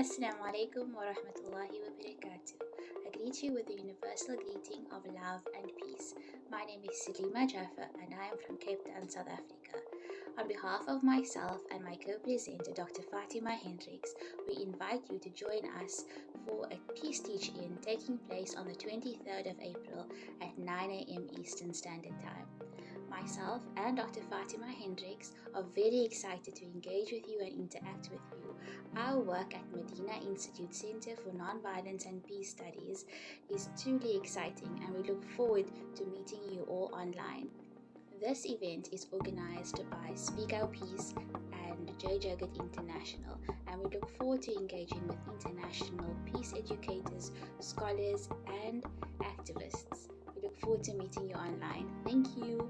Assalamu alaikum wa rahmatullahi wa barakatuh. I greet you with the universal greeting of love and peace. My name is Salima Jaffa and I am from Cape Town, South Africa. On behalf of myself and my co-presenter Dr. Fatima Hendricks, we invite you to join us for a peace teach-in taking place on the 23rd of April at 9 a.m. Eastern Standard Time. Myself and Dr. Fatima Hendricks are very excited to engage with you and interact with you. Our work at Medina Institute Center for Nonviolence and Peace Studies is truly exciting and we look forward to meeting you all online. This event is organized by Speak Our Peace and Jai Jagat International, and we look forward to engaging with international peace educators, scholars, and activists. We look forward to meeting you online. Thank you.